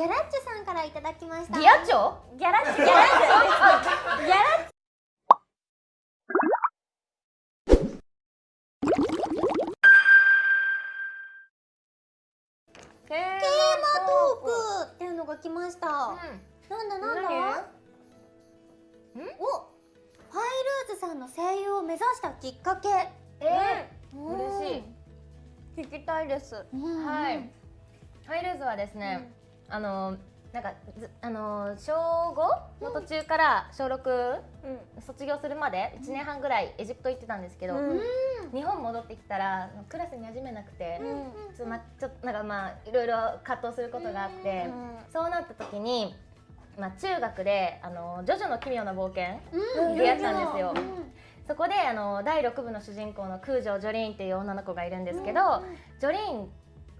ギャラッチョさんからいただきました。ギアチョギャラッチ？ギャラッチ。ギャラッチテーテーマトークっていうのが来ました、なんだなんだ？何？おファイルーズさんの声優を目指したきっかけ。えうん。嬉しい。聞きたいです。うん。はい。ハイルーズはですね、あのなんかずあの小5の途中から小6うん。卒業するまで？1年半ぐらいエジプト行ってたんですけど、うん。日本戻ってきたらクラスに馴染めなくて、うん。ちょっとまちょっとなんかまあいろいろ葛藤することがあって、そうなった時に、まあ、中学であの「ジョジョの奇妙な冒険」出会ったんですよ。うん。そこであの第6部の主人公の空城ジョリーンっていう女の子がいるんですけど、ジョリーン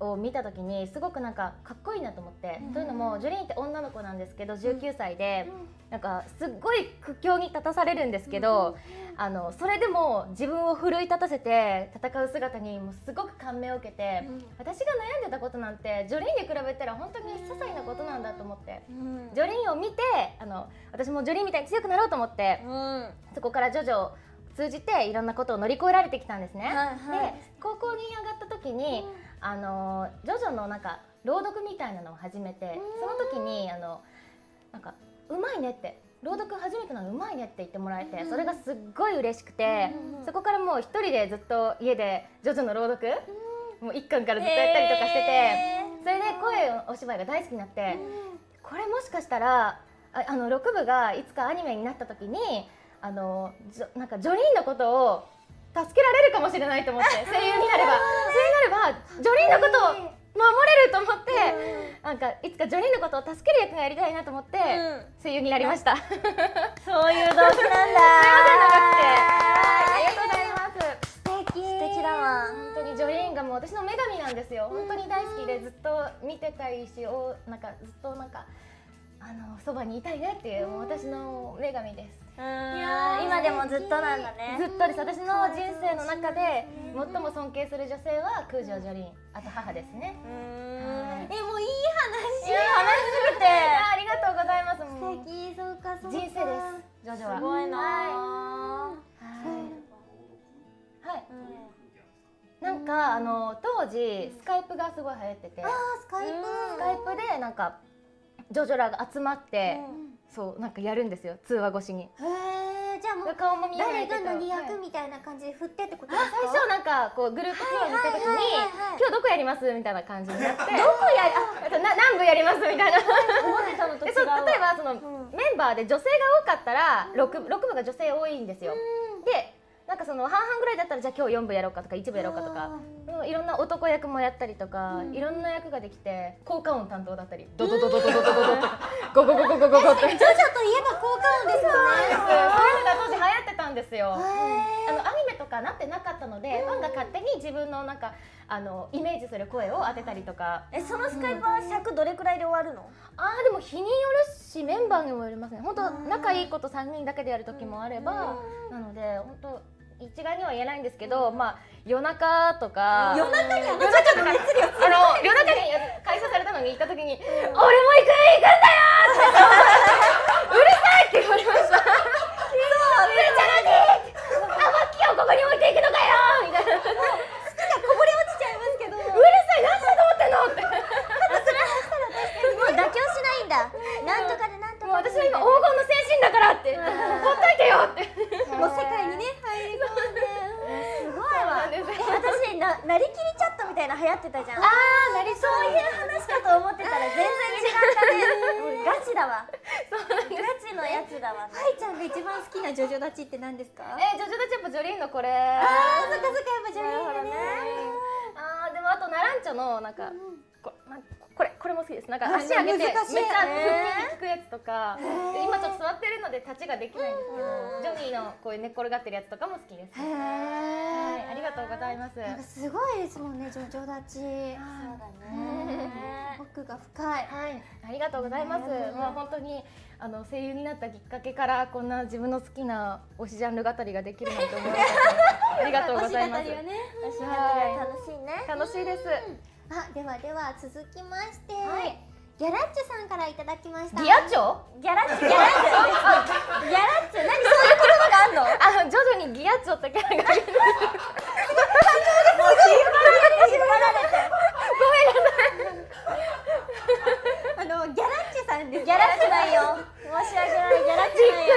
を見た時にすごくなんかかっこいいなと思って、うんというのもジョリーンって女の子なんですけど19歳で、なんかすっごい苦境に立たされるんですけど、あのそれでも自分を奮い立たせて戦う姿にもうすごく感銘を受けて、私が悩んでたことなんてジョリーンに比べたら本当に些細なことなんだと思って。うん。ジョリーンを見てあの私もジョリーンみたいに強くなろうと思ってうん。そこからジョジョを通じていろんなことを乗り越えられてきたんですね。はいはい。で高校に上がった時に、あのジョジョのなんか朗読みたいなのを始めて、その時にあのなんかうまいねって朗読初めてなのうまいねって言ってもらえて、それがすっごい嬉しくて、そこからもう一人でずっと家でジョジョの朗読、もう一巻からずっとやったりとかしてて、それで声お芝居が大好きになって、これもしかしたらああの6部がいつかアニメになった時にあのなんかジョリーンのことを助けられるかもしれないと思って声優になれば。声優になればジョリーンのことを守れると思って、なんかいつかジョリーンのことを助ける役がやりたいなと思って、声優になりました。そういう動機なんだ。くて、はい、ありがとうございます。素敵。素敵だわ。本当にジョリーンがもう私の女神なんですよ。本当に大好きでずっと見てたいし、おなんかずっとなんかあのそばにいたいなっていうもう私の女神です。いや今でもずっとなんだねずっとです。私の人生の中で最も尊敬する女性は空城ジョリーン、あと母ですね。はいえもういい話いい話すぎてありがとうございます。素敵そうかそうか人生です。ジョジョは。すごいなはい。はい。なんかあの当時スカイプがすごい流行ってて、スカイプスカイプでなんかジョジョらが集まって、そうなんかやるんですよ通話越しに。へえじゃあもう顔も見えないけど誰が何役はいみたいな感じで振ってってことですか？最初なんかこうグループツアーに行った時に、今日どこやりますみたいな感じになって。どこやあな何部やりますみたいな。思ってたのと違う例えばその、メンバーで女性が多かったら 6, 六部が女性多いんですよ、でなんかその半々ぐらいだったらじゃあ今日4部やろうかとか1部やろうかとかうんいろんな男役もやったりとか、いろんな役ができて効果音担当だったりドドドドドドドドド ゴゴゴゴゴゴゴってそういうのがジョジョといえば効果音ですよね当時流行ってたんですよ。あのアニメとかなってなかったので、ファンが勝手に自分のなんかあのイメージする声を当てたりとか、えそのスカイプは尺どれくらいで終わるのああでも日によるしメンバーにもよりますね。本当仲いい子と3人だけでやる時もあれば、なので本当一概には言えないんですけど、まあ夜中とか夜中に夜中とかあの夜中に開催されたのに行った時に、俺も行く行くんだよってうるさいって言われました。そうめっちゃ何あマッキーをここに置いていくのかよみたいな。こぼれ落ちちゃいますけどもうるさい何だと思ってんのって。もう妥協しないんだなんとかでなんともうかで私は今黄金の精神だからってほっといてよって。もう世界にね入り込んですごいわそうなんです私ななりきりチャットみたいな流行ってたじゃんああなりそそういう話かと思ってたら全然違ったね。ガチだわガチのやつだわ。ねはいちゃんが一番好きなジョジョ立ちって何ですか？えジョジョたちやっぱジョリーンのこれ。あーそっかそっかやっぱジョリーンがね。あーでもあとナランチョのなんか、こなん。これこれも好きです。なんかあ足上げてめっちゃ腹筋に効くやつとか、で今ちょっと座ってるので立ちができないんですけど、ジョニーのこういう寝っ転がってるやつとかも好きです、へはいえありがとうございます。すごいですもんねジョジョ立ちそうだね。奥が深い。はい、ありがとうございます。まあ本当にあの声優になったきっかけからこんな自分の好きな推しジャンル語りができるなんて思いま。ありがとうございます。ね楽しいね。楽しいです。あではでは続きまして、はい、ギャラッチさんからいただきました。ギャッチ？ョギャラッチ？ギャラッチ。ョギャラッチ？ョ何？そういう言葉があんの？あの徐々にギャッチョってキャラがごめんなさいあのギャラッチさんです。ギャラッチないよ。申し訳ない。ギャラッチないよ。